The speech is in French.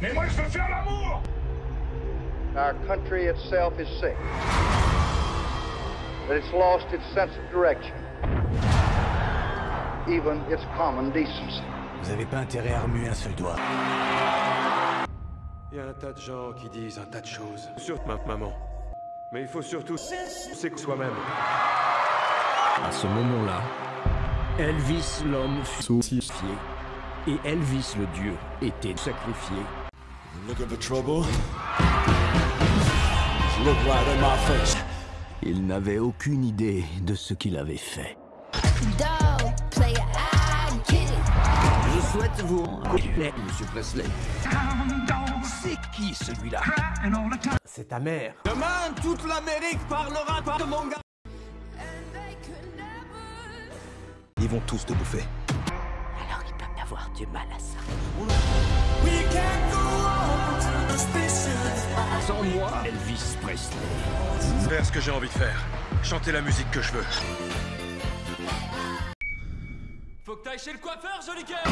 Mais moi, je veux faire l'amour Our country itself is sick. That it's lost its sense of direction. Even its common decency. Vous avez pas intérêt à remuer un seul doigt. Il y a un tas de gens qui disent un tas de choses sur ma maman. Mais il faut surtout c'est que soi-même. À ce moment-là, Elvis l'homme fut sacrifié et Elvis le dieu était sacrifié. Il n'avait aucune idée de ce qu'il avait fait. Je souhaite vous rencontrer, Monsieur Presley. C'est qui celui-là? C'est ta mère. Demain, toute l'Amérique parlera pas de mon gars. Ils vont tous te bouffer. Alors ils peuvent avoir du mal à ça. Sans moi, Elvis Presley. Faire ce que j'ai envie de faire. Chanter la musique que je veux. Faut que t'ailles chez le coiffeur, joli cœur